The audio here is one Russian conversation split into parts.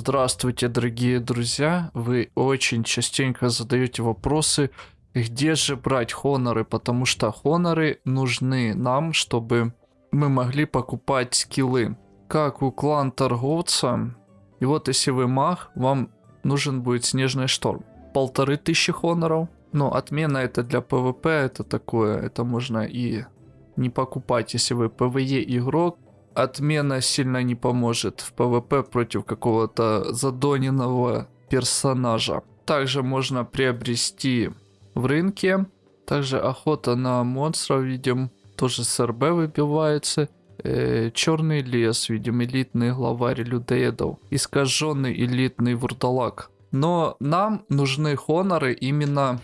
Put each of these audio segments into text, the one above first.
Здравствуйте, дорогие друзья. Вы очень частенько задаете вопросы, где же брать хоноры, потому что хоноры нужны нам, чтобы мы могли покупать скиллы. Как у клан торговца. И вот если вы маг, вам нужен будет снежный шторм. Полторы тысячи хоноров. Но отмена это для ПВП, это такое, это можно и не покупать, если вы ПВЕ игрок, отмена сильно не поможет в ПВП против какого-то задоненного персонажа. Также можно приобрести в рынке. Также охота на монстров, видим, тоже с РБ выбивается. Э, черный лес, видим, элитный главарь людоедов. Искаженный элитный вурдалак. Но нам нужны хоноры именно...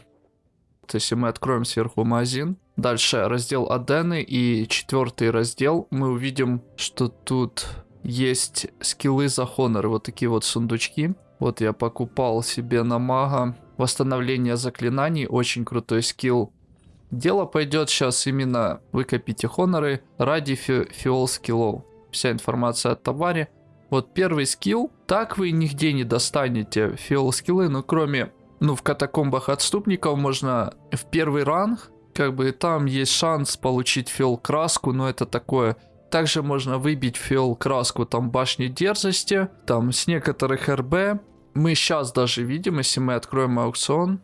То есть, если мы откроем сверху магазин, Дальше раздел Адены и четвертый раздел. Мы увидим, что тут есть скиллы за хонор. Вот такие вот сундучки. Вот я покупал себе на мага. Восстановление заклинаний. Очень крутой скилл. Дело пойдет сейчас именно вы копите хоноры ради фи фиол скиллов. Вся информация о товаре. Вот первый скилл. Так вы нигде не достанете фиол скиллы, но кроме... Ну, в катакомбах отступников можно в первый ранг как бы там есть шанс получить фиол краску, но это такое. Также можно выбить фиол краску там башни дерзости, там с некоторых РБ. Мы сейчас даже видим, если мы откроем аукцион,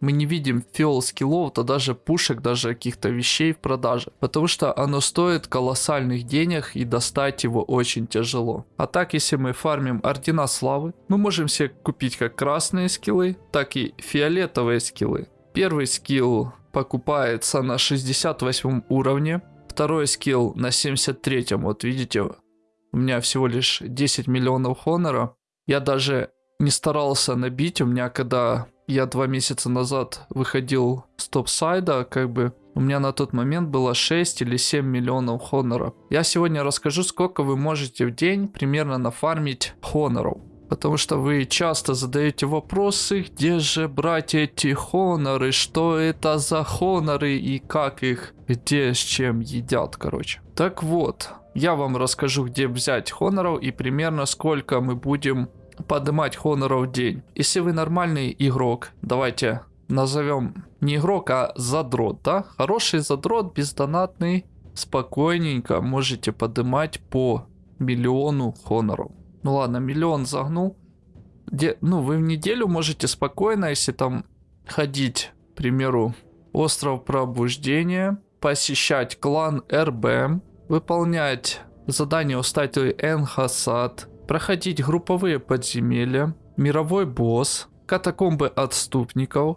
мы не видим фиол скиллов, то даже пушек, даже каких-то вещей в продаже. Потому что оно стоит колоссальных денег и достать его очень тяжело. А так, если мы фармим ордена славы, мы можем себе купить как красные скиллы, так и фиолетовые скиллы. Первый скилл покупается на 68 уровне. Второй скилл на 73. Вот видите, у меня всего лишь 10 миллионов хонора. Я даже не старался набить. У меня когда я два месяца назад выходил с топ-сайда, как бы у меня на тот момент было 6 или 7 миллионов хонора. Я сегодня расскажу, сколько вы можете в день примерно нафармить хоноров. Потому что вы часто задаете вопросы, где же брать эти хоноры, что это за хоноры и как их, где с чем едят, короче. Так вот, я вам расскажу, где взять хоноров и примерно сколько мы будем поднимать хоноров в день. Если вы нормальный игрок, давайте назовем не игрок, а задрот, да? Хороший задрот, бездонатный, спокойненько можете поднимать по миллиону хоноров. Ну ладно, миллион загнул. Где, ну, вы в неделю можете спокойно, если там ходить, к примеру, остров пробуждения, посещать клан РБ, выполнять задания у статуи Энхасад, проходить групповые подземелья, мировой босс, катакомбы отступников,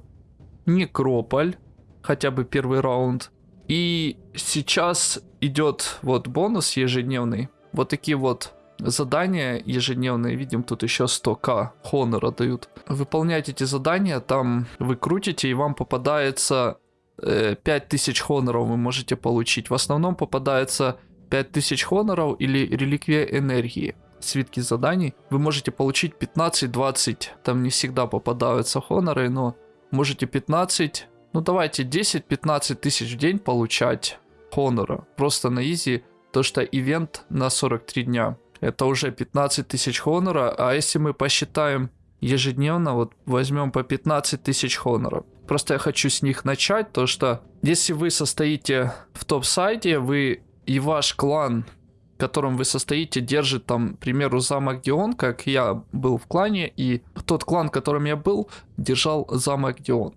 некрополь, хотя бы первый раунд. И сейчас идет вот бонус ежедневный. Вот такие вот задания ежедневные, видим, тут еще 100к хонора дают. Выполняйте эти задания, там вы крутите, и вам попадается э, 5000 хоноров вы можете получить. В основном попадается 5000 хоноров или реликвия энергии. Свитки заданий. Вы можете получить 15-20, там не всегда попадаются хоноры, но можете 15, ну давайте 10-15 тысяч в день получать хонора. Просто на изи, то что ивент на 43 дня это уже 15 тысяч хонора, а если мы посчитаем ежедневно, вот возьмем по 15 тысяч хоноров. Просто я хочу с них начать, то что если вы состоите в топ-сайте, вы и ваш клан, в котором вы состоите, держит там, к примеру, замок Дион, как я был в клане, и тот клан, в котором я был, держал замок Дион.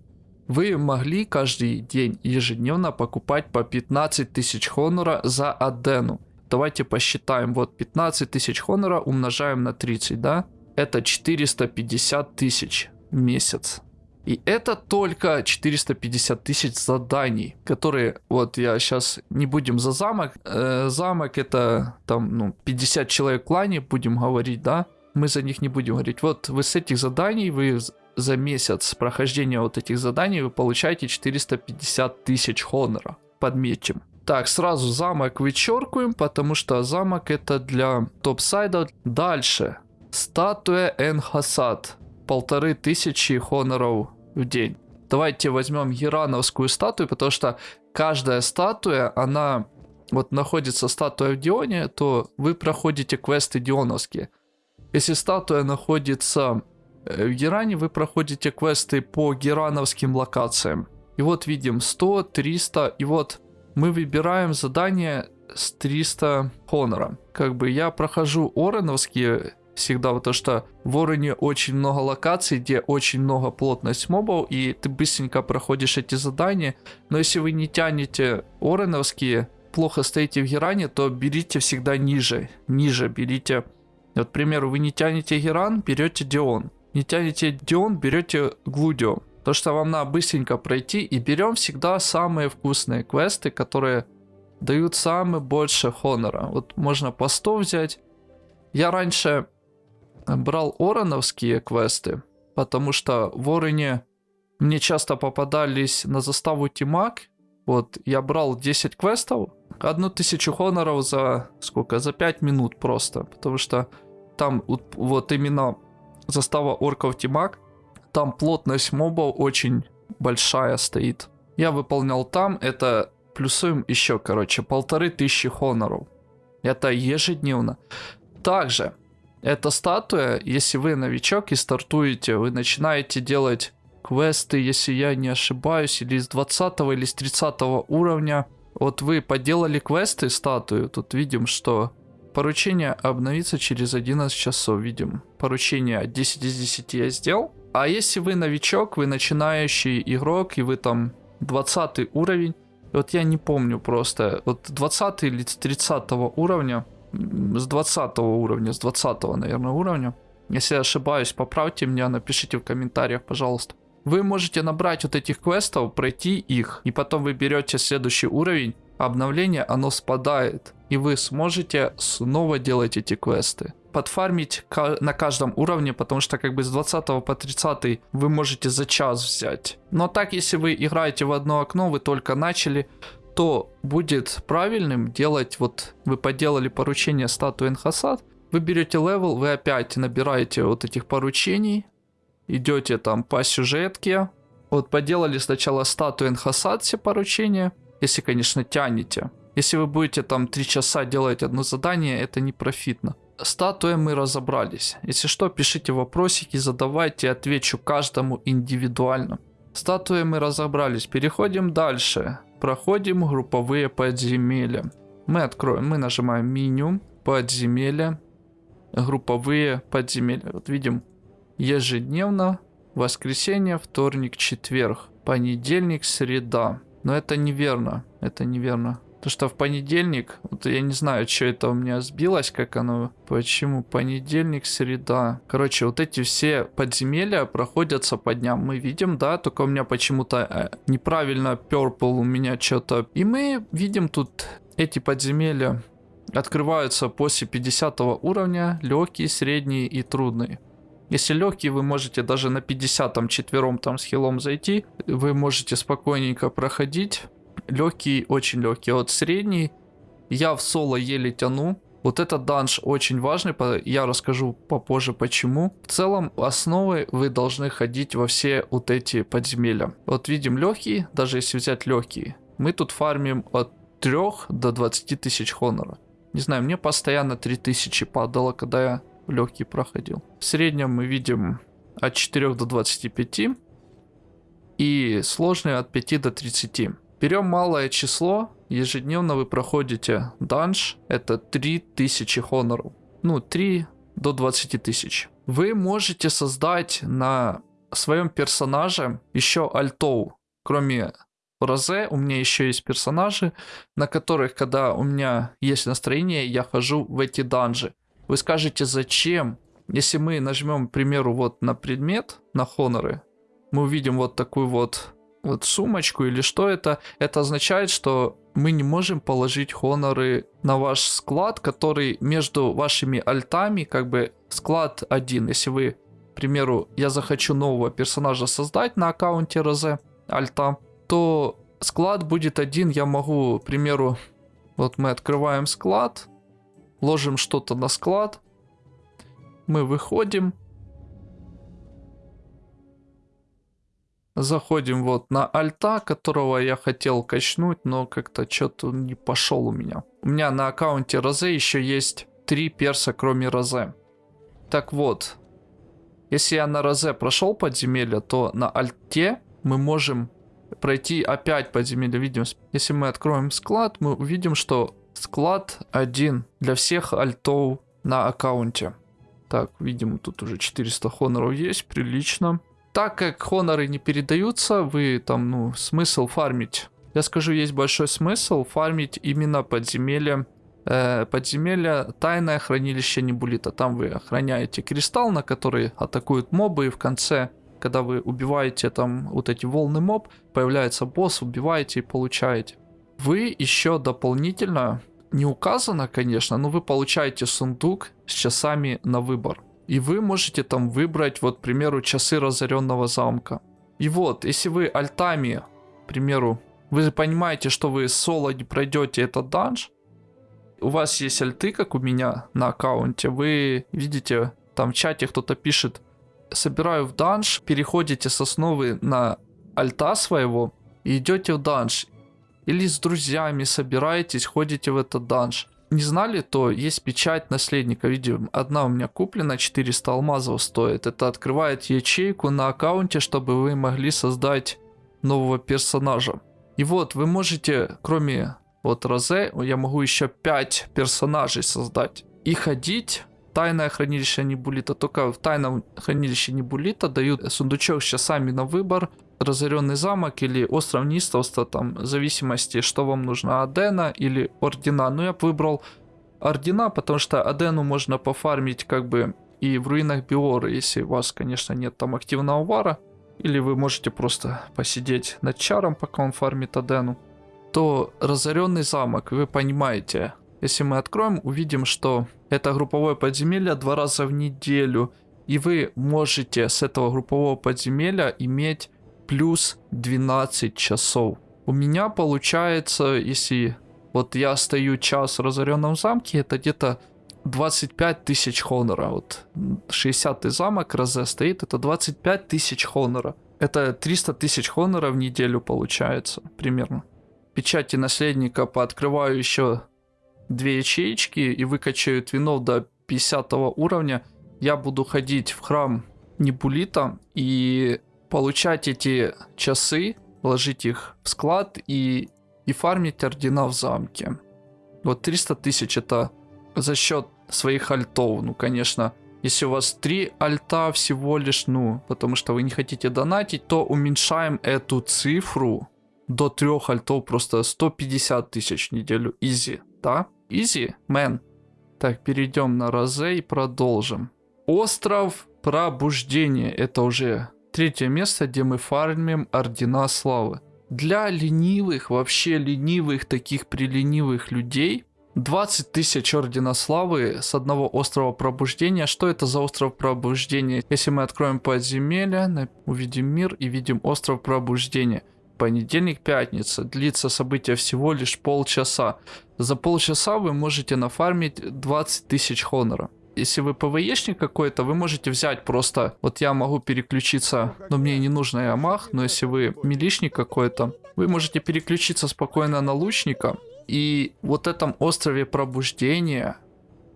Вы могли каждый день ежедневно покупать по 15 тысяч хонора за Адену. Давайте посчитаем. Вот 15 тысяч хонора умножаем на 30, да? Это 450 тысяч в месяц. И это только 450 тысяч заданий, которые, вот я сейчас не будем за замок. Э, замок это там, ну, 50 человек в клане, будем говорить, да? Мы за них не будем говорить. Вот вы с этих заданий, вы за месяц прохождения вот этих заданий, вы получаете 450 тысяч хонора. Подметим. Так, сразу замок вычеркиваем, потому что замок это для топ-сайда. Дальше. Статуя Энхасад. Полторы тысячи хоноров в день. Давайте возьмем Герановскую статую, потому что каждая статуя, она... Вот находится статуя в Дионе, то вы проходите квесты Дионовские. Если статуя находится э, в Геране, вы проходите квесты по герановским локациям. И вот видим 100, 300, и вот мы выбираем задание с 300 хонора. Как бы я прохожу Ореновские всегда, потому что в Ороне очень много локаций, где очень много плотность мобов, и ты быстренько проходишь эти задания. Но если вы не тянете Ореновские, плохо стоите в Геране, то берите всегда ниже. Ниже берите. Вот, к примеру, вы не тянете Геран, берете Дион. Не тянете Дион, берете Глудио. То, что вам надо быстренько пройти, и берем всегда самые вкусные квесты, которые дают самое больше хонора. Вот можно по 100 взять. Я раньше брал ороновские квесты, потому что в Ороне мне часто попадались на заставу Тимак. Вот, я брал 10 квестов, одну тысячу хоноров за сколько? За 5 минут просто, потому что там вот именно застава орков Тимак, там плотность мобов очень большая стоит. Я выполнял там, это плюсуем еще, короче, полторы тысячи хоноров. Это ежедневно. Также, эта статуя, если вы новичок и стартуете, вы начинаете делать квесты, если я не ошибаюсь, или с 20 или с 30 уровня. Вот вы поделали квесты, статую, тут видим, что поручение обновится через 11 часов, видим. Поручение 10 из 10 я сделал. А если вы новичок, вы начинающий игрок, и вы там 20 уровень, вот я не помню просто, вот 20 или 30 уровня, с 20 уровня, с 20, наверное, уровня. Если я ошибаюсь, поправьте меня, напишите в комментариях, пожалуйста. Вы можете набрать вот этих квестов, пройти их, и потом вы берете следующий уровень, обновление, оно спадает, и вы сможете снова делать эти квесты подфармить на каждом уровне, потому что как бы с 20 по 30 вы можете за час взять. Но так, если вы играете в одно окно, вы только начали, то будет правильным делать, вот вы поделали поручение статуи Эйнхасад, вы берете level, вы опять набираете вот этих поручений, идете там по сюжетке, вот поделали сначала статую Энхасад все поручения, если, конечно, тянете. Если вы будете там 3 часа делать одно задание, это не профитно статуей мы разобрались. Если что, пишите вопросики, задавайте, отвечу каждому индивидуально. Статуи мы разобрались. Переходим дальше. Проходим групповые подземелья. Мы откроем, мы нажимаем меню, подземелья, групповые подземелья. Вот видим, ежедневно, воскресенье, вторник, четверг, понедельник, среда. Но это неверно, это неверно. То что в понедельник, вот я не знаю, что это у меня сбилось, как оно, почему понедельник, среда. Короче, вот эти все подземелья проходятся по дням. Мы видим, да, только у меня почему-то э, неправильно purple у меня что-то. И мы видим тут эти подземелья открываются после 50 уровня, легкие, средние и трудные. Если легкие, вы можете даже на 50 четвером там с хилом зайти, вы можете спокойненько проходить легкий, очень легкий. Вот средний я в соло еле тяну. Вот этот данж очень важный, я расскажу попозже почему. В целом, основы вы должны ходить во все вот эти подземелья. Вот видим легкий, даже если взять легкие. Мы тут фармим от 3 до 20 тысяч хонора. Не знаю, мне постоянно 3000 падало, когда я в легкий проходил. В среднем мы видим от 4 до 25. И сложные от 5 до 30. Берем малое число, ежедневно вы проходите данж, это 3000 хоноров. Ну, 3 до 20 тысяч. Вы можете создать на своем персонаже еще альтов. Кроме Розе, у меня еще есть персонажи, на которых, когда у меня есть настроение, я хожу в эти данжи. Вы скажете, зачем? Если мы нажмем, к примеру, вот на предмет, на хоноры, мы увидим вот такую вот вот сумочку или что это, это означает, что мы не можем положить хоноры на ваш склад, который между вашими альтами, как бы склад один. Если вы, к примеру, я захочу нового персонажа создать на аккаунте Розе альта, то склад будет один, я могу, к примеру, вот мы открываем склад, ложим что-то на склад, мы выходим, Заходим вот на альта, которого я хотел качнуть, но как-то что-то не пошел у меня. У меня на аккаунте Розе еще есть три перса, кроме Розе. Так вот, если я на Розе прошел подземелье, то на Альте мы можем пройти опять подземелье. Видим, если мы откроем склад, мы увидим, что склад один для всех альтов на аккаунте. Так, видим, тут уже 400 хоноров есть, прилично. Так как хоноры не передаются, вы там, ну, смысл фармить. Я скажу, есть большой смысл фармить именно подземелье э, подземелья тайное хранилище Небулита. Там вы охраняете кристалл, на который атакуют мобы, и в конце, когда вы убиваете там вот эти волны моб, появляется босс, убиваете и получаете. Вы еще дополнительно, не указано, конечно, но вы получаете сундук с часами на выбор. И вы можете там выбрать, вот, к примеру, часы разоренного замка. И вот, если вы альтами, к примеру, вы понимаете, что вы соло не пройдете этот данж, у вас есть альты, как у меня на аккаунте, вы видите, там в чате кто-то пишет, собираю в данж, переходите с основы на альта своего и идете в данж. Или с друзьями собираетесь, ходите в этот данж. Не знали, то есть печать наследника. Видим, одна у меня куплена, 400 алмазов стоит. Это открывает ячейку на аккаунте, чтобы вы могли создать нового персонажа. И вот, вы можете, кроме вот Розе, я могу еще 5 персонажей создать. И ходить тайное хранилище Небулита. Только в тайном хранилище Небулита дают сундучок с часами на выбор. Разоренный замок или остров Нистовства, там, в зависимости, что вам нужно, Адена или Ордена. Ну, я бы выбрал Ордена, потому что Адену можно пофармить как бы и в руинах Биоры, если у вас, конечно, нет там активного вара. Или вы можете просто посидеть над чаром, пока он фармит Адену то разоренный замок, вы понимаете, если мы откроем, увидим, что это групповое подземелье два раза в неделю, и вы можете с этого группового подземелья иметь плюс 12 часов. У меня получается, если вот я стою час в разоренном замке, это где-то 25 тысяч хонора. Вот 60 замок Розе стоит, это 25 тысяч хонора. Это 300 тысяч хонора в неделю получается примерно печати наследника пооткрываю еще две ячеечки и выкачаю твинов до 50 уровня, я буду ходить в храм Небулита и получать эти часы, ложить их в склад и, и фармить ордена в замке. Вот 300 тысяч это за счет своих альтов. Ну, конечно, если у вас 3 альта всего лишь, ну, потому что вы не хотите донатить, то уменьшаем эту цифру до трех альтов просто 150 тысяч в неделю. Изи, да? Изи, мэн. Так, перейдем на Розе и продолжим. Остров Пробуждения. Это уже третье место, где мы фармим Ордена Славы. Для ленивых, вообще ленивых, таких приленивых людей, 20 тысяч Ордена Славы с одного острова Пробуждения. Что это за остров Пробуждения? Если мы откроем подземелье, увидим мир и видим остров Пробуждения – понедельник, пятница. Длится событие всего лишь полчаса. За полчаса вы можете нафармить 20 тысяч хонора. Если вы ПВЕшник какой-то, вы можете взять просто... Вот я могу переключиться, но мне не нужно Ямах, но если вы милишник какой-то, вы можете переключиться спокойно на лучника. И вот этом острове пробуждения,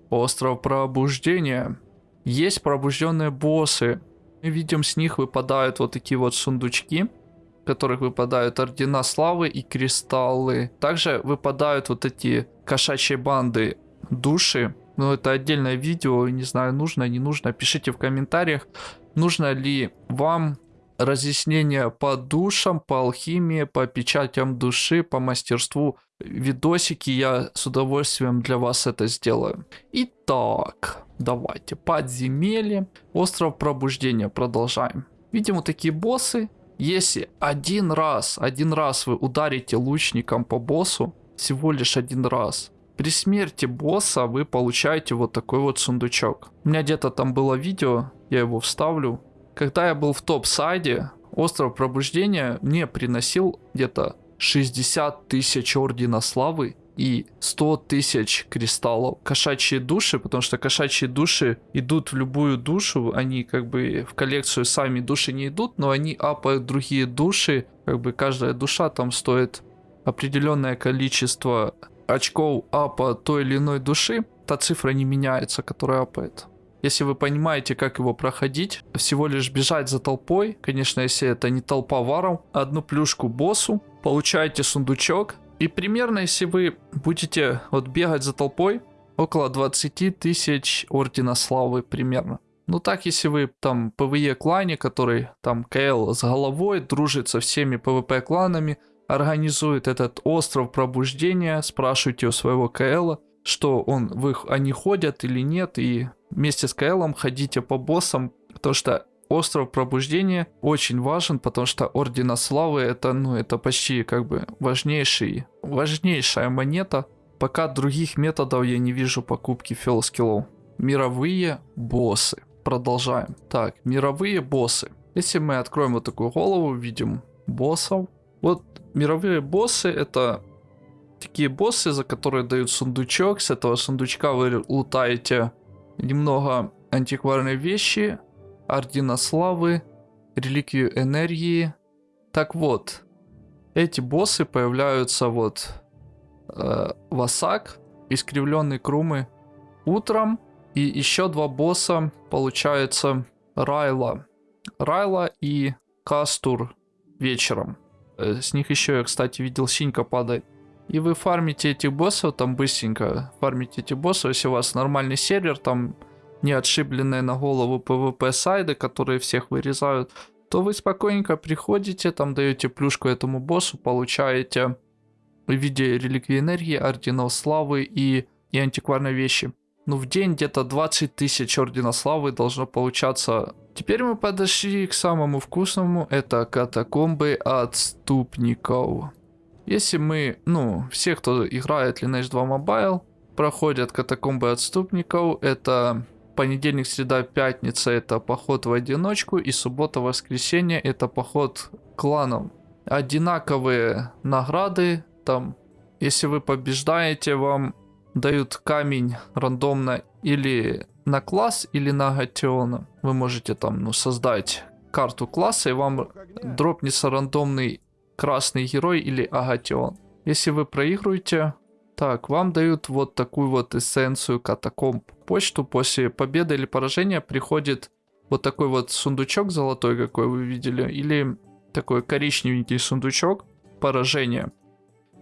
остров пробуждения, есть пробужденные боссы. Мы видим, с них выпадают вот такие вот сундучки которых выпадают ордена славы и кристаллы. Также выпадают вот эти кошачьи банды души. Но это отдельное видео, не знаю, нужно, не нужно. Пишите в комментариях, нужно ли вам разъяснение по душам, по алхимии, по печатям души, по мастерству. Видосики я с удовольствием для вас это сделаю. Итак, давайте. Подземелье. Остров пробуждения. Продолжаем. Видим вот такие боссы. Если один раз, один раз вы ударите лучником по боссу, всего лишь один раз, при смерти босса вы получаете вот такой вот сундучок. У меня где-то там было видео, я его вставлю. Когда я был в топ-сайде, остров пробуждения мне приносил где-то 60 тысяч ордена славы и 100 тысяч кристаллов. Кошачьи души, потому что кошачьи души идут в любую душу, они как бы в коллекцию сами души не идут, но они апают другие души, как бы каждая душа там стоит определенное количество очков апа той или иной души, та цифра не меняется, которая апает. Если вы понимаете, как его проходить, всего лишь бежать за толпой, конечно, если это не толпа варов, одну плюшку боссу, получаете сундучок, и примерно, если вы будете вот бегать за толпой, около 20 тысяч Ордена Славы примерно. Ну так, если вы там ПВЕ клане, который там КЛ с головой, дружит со всеми ПВП кланами, организует этот остров пробуждения, спрашивайте у своего КЛ, что он, вы, они ходят или нет, и вместе с КЛом ходите по боссам, потому что остров пробуждения очень важен, потому что Ордена Славы это, ну, это почти как бы важнейший, важнейшая монета. Пока других методов я не вижу покупки фелскиллов. Мировые боссы. Продолжаем. Так, мировые боссы. Если мы откроем вот такую голову, видим боссов. Вот мировые боссы это такие боссы, за которые дают сундучок. С этого сундучка вы лутаете немного антикварные вещи, ордена славы, реликвию энергии. Так вот, эти боссы появляются вот э, Васак, искривленный Крумы утром. И еще два босса получается Райла. Райла и Кастур вечером. Э, с них еще я, кстати, видел синька падает. И вы фармите этих боссов там быстренько. Фармите этих боссов, если у вас нормальный сервер, там не отшибленные на голову PvP сайды, которые всех вырезают, то вы спокойненько приходите, там даете плюшку этому боссу, получаете в виде реликвии энергии, орденов славы и, и антикварной вещи. Ну, в день где-то 20 тысяч ордена славы должно получаться. Теперь мы подошли к самому вкусному, это катакомбы отступников. Если мы, ну, все, кто играет Lineage 2 Mobile, проходят катакомбы отступников, это понедельник, среда, пятница это поход в одиночку, и суббота, воскресенье это поход кланом. Одинаковые награды, там, если вы побеждаете, вам дают камень рандомно или на класс, или на Гатиона. Вы можете там, ну, создать карту класса, и вам дропнется рандомный красный герой или агатион. Если вы проигрываете, так, вам дают вот такую вот эссенцию катакомб. Почту после победы или поражения приходит вот такой вот сундучок золотой, какой вы видели, или такой коричневенький сундучок поражения.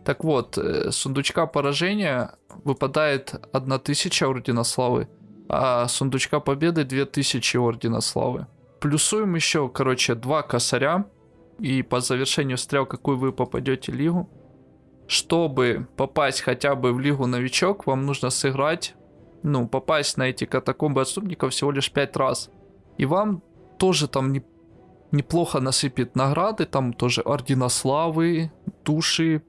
Так вот, э, сундучка поражения выпадает 1000 Ордена Славы, а сундучка победы 2000 Ордена Славы. Плюсуем еще, короче, два косаря и по завершению стрел, какую вы попадете лигу. Чтобы попасть хотя бы в лигу новичок, вам нужно сыграть, ну, попасть на эти катакомбы отступников всего лишь 5 раз. И вам тоже там не, неплохо насыпет награды, там тоже ордена славы, души,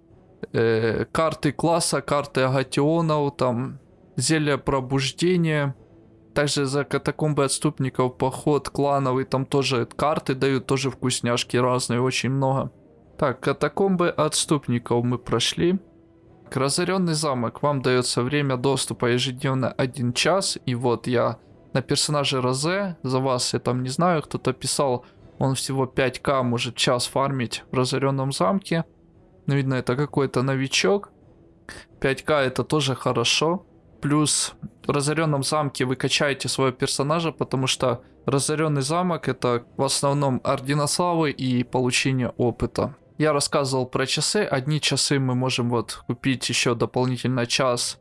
э, карты класса, карты агатионов, там зелья пробуждения. Также за катакомбы отступников поход клановый, там тоже карты дают, тоже вкусняшки разные, очень много. Так, катакомбы отступников мы прошли. Разоренный замок. Вам дается время доступа ежедневно 1 час. И вот я на персонаже Розе, за вас я там не знаю, кто-то писал, он всего 5к может час фармить в разоренном замке. Но видно, это какой-то новичок. 5к это тоже хорошо. Плюс в разоренном замке вы качаете своего персонажа, потому что разоренный замок это в основном ордена славы и получение опыта. Я рассказывал про часы. Одни часы мы можем вот купить еще дополнительно час.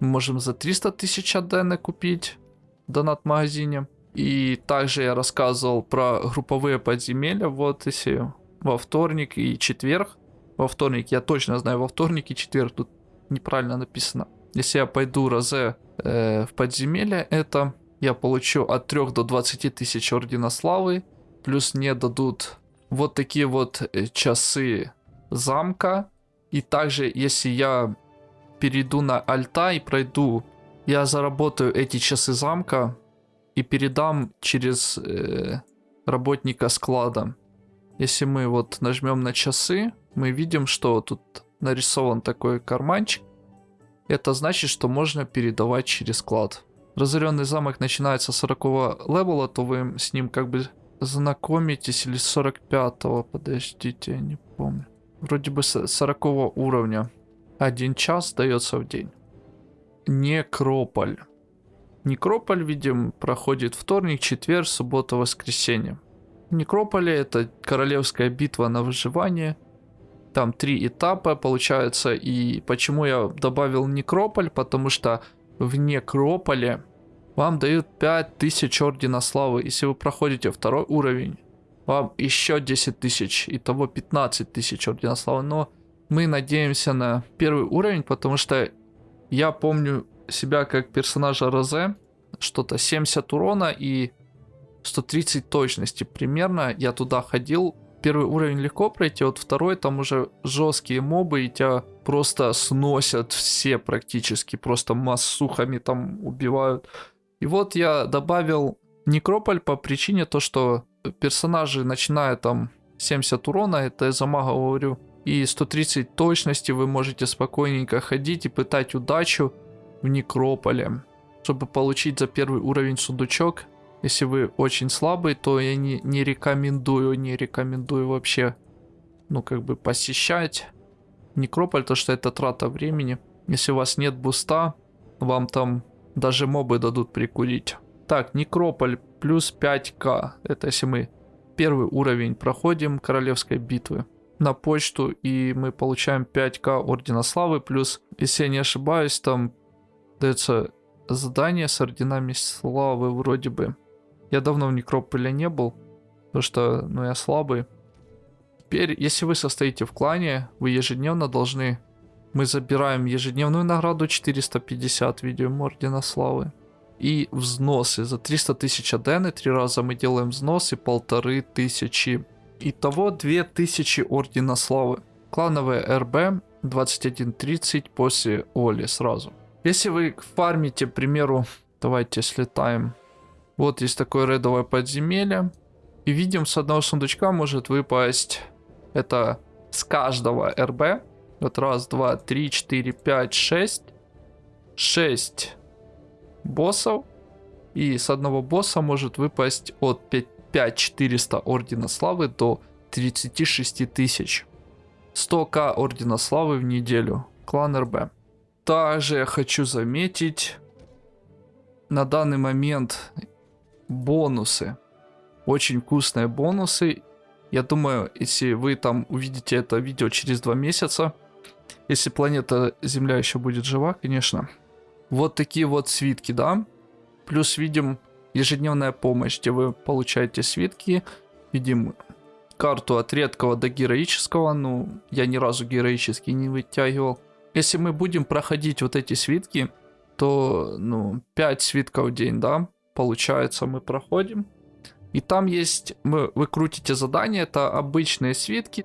Мы можем за 300 тысяч адены купить в донат-магазине. И также я рассказывал про групповые подземелья. Вот если во вторник и четверг. Во вторник, я точно знаю, во вторник и четверг тут неправильно написано. Если я пойду розе э, в подземелье, это я получу от 3 до 20 тысяч ордена славы. Плюс мне дадут вот такие вот э, часы замка. И также, если я перейду на альта и пройду, я заработаю эти часы замка и передам через э, работника склада. Если мы вот нажмем на часы, мы видим, что тут нарисован такой карманчик. Это значит, что можно передавать через склад. Разоренный замок начинается с 40 левела, то вы с ним как бы знакомитесь или с 45-го, подождите, я не помню. Вроде бы с 40 уровня. Один час дается в день. Некрополь. Некрополь, видим, проходит вторник, четверг, суббота, воскресенье. Некрополе это королевская битва на выживание. Там три этапа получается. И почему я добавил Некрополь? Потому что в Некрополе вам дают 5000 Ордена Славы. Если вы проходите второй уровень, вам еще 10 тысяч. Итого 15 тысяч Ордена Славы. Но мы надеемся на первый уровень, потому что я помню себя как персонажа Розе. Что-то 70 урона и 130 точности примерно. Я туда ходил. Первый уровень легко пройти, вот второй там уже жесткие мобы и тебя просто сносят все практически, просто массухами там убивают. И вот я добавил Некрополь по причине то, что персонажи начинают там 70 урона, это я за мага говорю, и 130 точности вы можете спокойненько ходить и пытать удачу в Некрополе. Чтобы получить за первый уровень сундучок, если вы очень слабый, то я не, не рекомендую, не рекомендую вообще, ну, как бы посещать Некрополь, то что это трата времени. Если у вас нет буста, вам там даже мобы дадут прикурить. Так, Некрополь плюс 5к. Это если мы первый уровень проходим королевской битвы на почту, и мы получаем 5к Ордена Славы, плюс, если я не ошибаюсь, там дается задание с Орденами Славы вроде бы. Я давно в Некрополе не был, потому что, ну, я слабый. Теперь, если вы состоите в клане, вы ежедневно должны... Мы забираем ежедневную награду 450 видео Ордена Славы. И взносы. За 300 тысяч адены три раза мы делаем взносы, полторы тысячи. Итого 2000 Ордена Славы. Клановые РБ 21.30 после Оли сразу. Если вы фармите, к примеру, давайте слетаем вот есть такое редовое подземелье. И видим, с одного сундучка может выпасть... Это с каждого РБ. Вот раз, два, три, четыре, пять, шесть. Шесть боссов. И с одного босса может выпасть от 5400 Ордена Славы до 36 тысяч. 100к Ордена Славы в неделю. Клан РБ. Также я хочу заметить, на данный момент бонусы. Очень вкусные бонусы. Я думаю, если вы там увидите это видео через два месяца, если планета Земля еще будет жива, конечно. Вот такие вот свитки, да. Плюс видим ежедневная помощь, где вы получаете свитки. Видим карту от редкого до героического. Ну, я ни разу героический не вытягивал. Если мы будем проходить вот эти свитки, то, ну, 5 свитков в день, да, получается, мы проходим. И там есть, мы, вы крутите задания, это обычные свитки.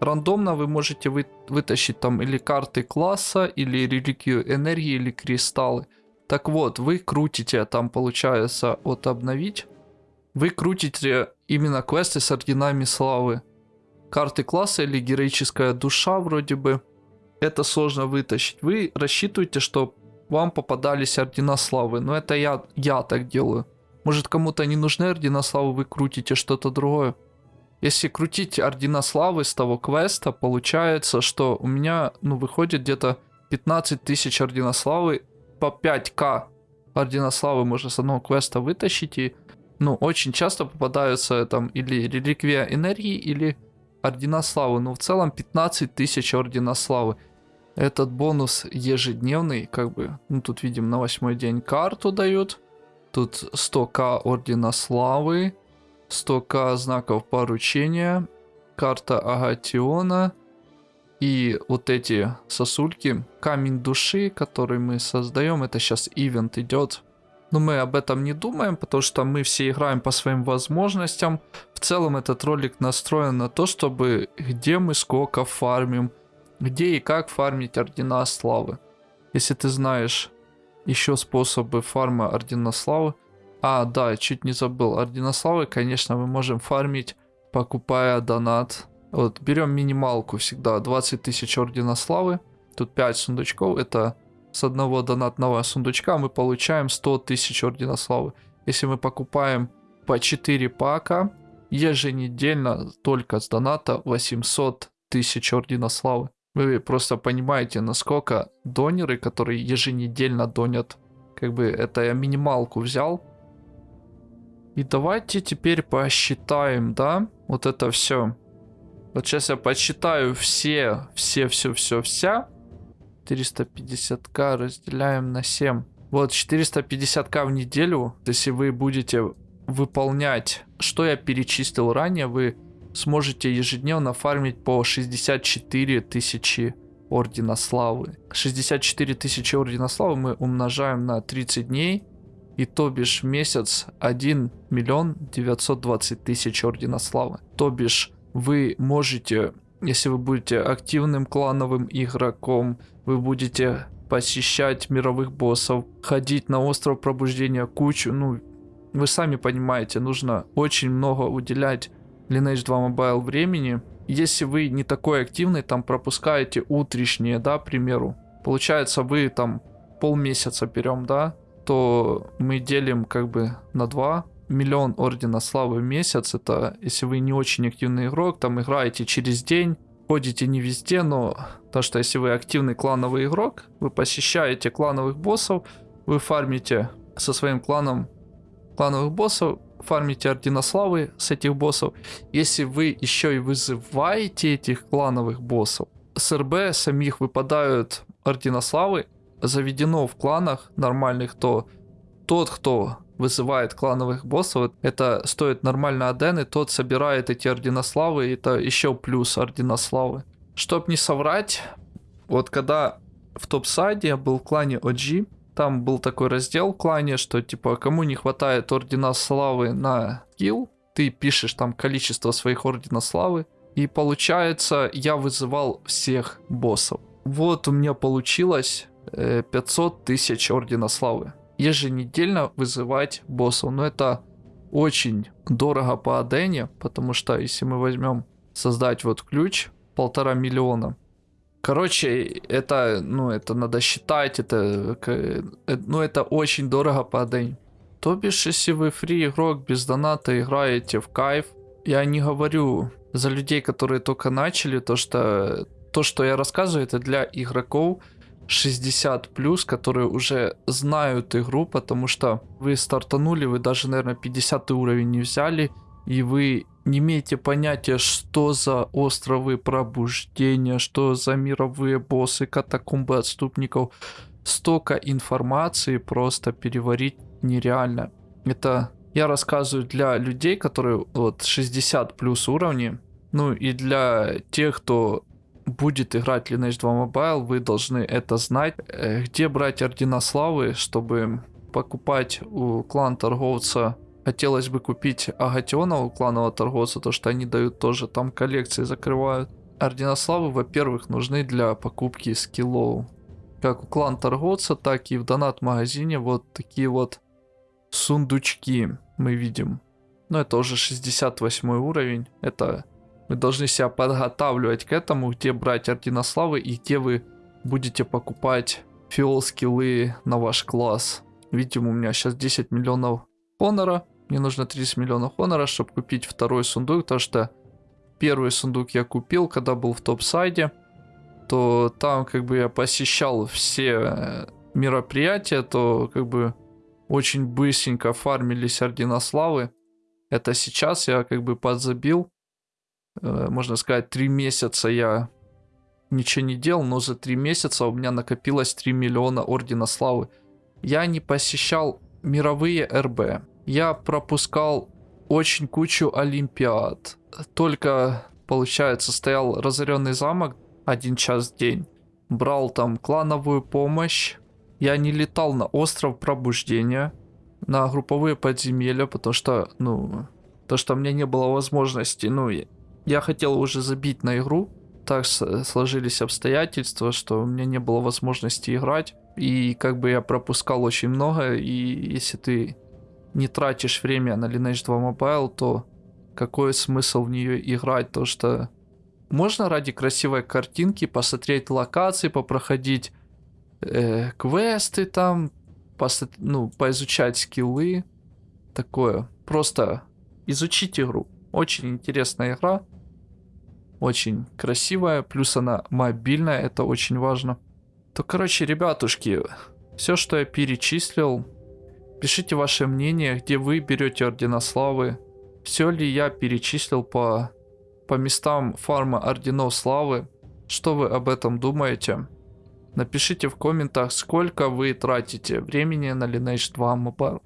Рандомно вы можете вы, вытащить там или карты класса, или реликвию энергии, или кристаллы. Так вот, вы крутите, там получается от обновить. Вы крутите именно квесты с орденами славы. Карты класса или героическая душа вроде бы. Это сложно вытащить. Вы рассчитываете, что вам попадались ордена славы. Но это я, я так делаю. Может кому-то не нужны ордена славы, вы крутите что-то другое. Если крутить ордена славы с того квеста, получается, что у меня, ну, выходит где-то 15 тысяч ордена славы по 5к ордена славы можно с одного квеста вытащить. И, ну, очень часто попадаются там или реликвия энергии, или ордена славы. Но в целом 15 тысяч ордена славы. Этот бонус ежедневный, как бы, ну тут видим на восьмой день карту дают. Тут 100к Ордена Славы, 100к знаков поручения, карта Агатиона и вот эти сосульки. Камень души, который мы создаем, это сейчас ивент идет. Но мы об этом не думаем, потому что мы все играем по своим возможностям. В целом этот ролик настроен на то, чтобы где мы сколько фармим, где и как фармить ордена славы. Если ты знаешь еще способы фарма ордена славы. А, да, чуть не забыл. Ордена славы, конечно, мы можем фармить, покупая донат. Вот, берем минималку всегда. 20 тысяч ордена славы. Тут 5 сундучков. Это с одного донатного сундучка мы получаем 100 тысяч ордена славы. Если мы покупаем по 4 пака, еженедельно только с доната 800 тысяч ордена славы. Вы просто понимаете, насколько донеры, которые еженедельно донят Как бы это я минималку взял. И давайте теперь посчитаем, да, вот это все. Вот сейчас я посчитаю все, все, все, все, вся. 450к разделяем на 7. Вот 450к в неделю, если вы будете выполнять, что я перечислил ранее, вы сможете ежедневно фармить по 64 тысячи Ордена Славы. 64 тысячи Ордена Славы мы умножаем на 30 дней. И то бишь месяц 1 миллион 920 тысяч Ордена Славы. То бишь вы можете, если вы будете активным клановым игроком, вы будете посещать мировых боссов, ходить на остров пробуждения кучу, ну, вы сами понимаете, нужно очень много уделять Lineage 2 Mobile времени. Если вы не такой активный, там пропускаете утренние, да, к примеру, получается вы там полмесяца берем, да, то мы делим как бы на 2. Миллион Ордена Славы в месяц, это если вы не очень активный игрок, там играете через день, ходите не везде, но то, что если вы активный клановый игрок, вы посещаете клановых боссов, вы фармите со своим кланом клановых боссов, фармите ордена славы с этих боссов. Если вы еще и вызываете этих клановых боссов, с РБ самих выпадают ордена славы, заведено в кланах нормальных, то тот, кто вызывает клановых боссов, это стоит нормально аден, и тот собирает эти ордена славы, и это еще плюс ордена славы. Чтоб не соврать, вот когда в топ-сайде был в клане OG, там был такой раздел в клане, что типа кому не хватает ордена славы на килл, ты пишешь там количество своих ордена славы, и получается я вызывал всех боссов. Вот у меня получилось 500 э, тысяч Ордена Славы. Еженедельно вызывать боссов. Но это очень дорого по Адене, потому что если мы возьмем создать вот ключ, полтора миллиона. Короче, это, ну, это надо считать, это, э, ну, это очень дорого по Адене. То бишь, если вы фри игрок без доната играете в кайф, я не говорю за людей, которые только начали, то что то, что я рассказываю, это для игроков, 60 плюс, которые уже знают игру, потому что вы стартанули, вы даже, наверное, 50 уровень не взяли, и вы не имеете понятия, что за островы пробуждения, что за мировые боссы, катакомбы отступников. Столько информации просто переварить нереально. Это я рассказываю для людей, которые вот 60 плюс уровни, ну и для тех, кто будет играть Lineage 2 Mobile, вы должны это знать. Э, где брать ордена славы, чтобы покупать у клан торговца Хотелось бы купить Агатиона у кланового торговца, то что они дают тоже, там коллекции закрывают. Ордена славы, во-первых, нужны для покупки скиллов. Как у клан торговца, так и в донат-магазине вот такие вот сундучки мы видим. Но это уже 68 уровень. Это вы должны себя подготавливать к этому, где брать ордена славы и где вы будете покупать фиол скиллы на ваш класс. Видимо, у меня сейчас 10 миллионов хонора. Мне нужно 30 миллионов хонора, чтобы купить второй сундук, потому что первый сундук я купил, когда был в топ-сайде. То там как бы я посещал все э, мероприятия, то как бы очень быстренько фармились ордена славы. Это сейчас я как бы подзабил Э, можно сказать, три месяца я ничего не делал, но за три месяца у меня накопилось 3 миллиона Ордена Славы. Я не посещал мировые РБ. Я пропускал очень кучу Олимпиад. Только, получается, стоял разоренный замок один час в день. Брал там клановую помощь. Я не летал на остров пробуждения, на групповые подземелья, потому что, ну, то, что меня не было возможности, ну, я хотел уже забить на игру. Так сложились обстоятельства, что у меня не было возможности играть. И как бы я пропускал очень много. И если ты не тратишь время на Lineage 2 Mobile, то какой смысл в нее играть? То что можно ради красивой картинки посмотреть локации, попроходить э, квесты там, посо... ну, поизучать скиллы. Такое. Просто изучить игру. Очень интересная игра. Очень красивая. Плюс она мобильная. Это очень важно. То, короче, ребятушки, Все, что я перечислил, пишите ваше мнение, где вы берете ордена славы. Все ли я перечислил по, по местам фарма орденов славы. Что вы об этом думаете? Напишите в комментах, сколько вы тратите времени на Lineage 2 Mobile.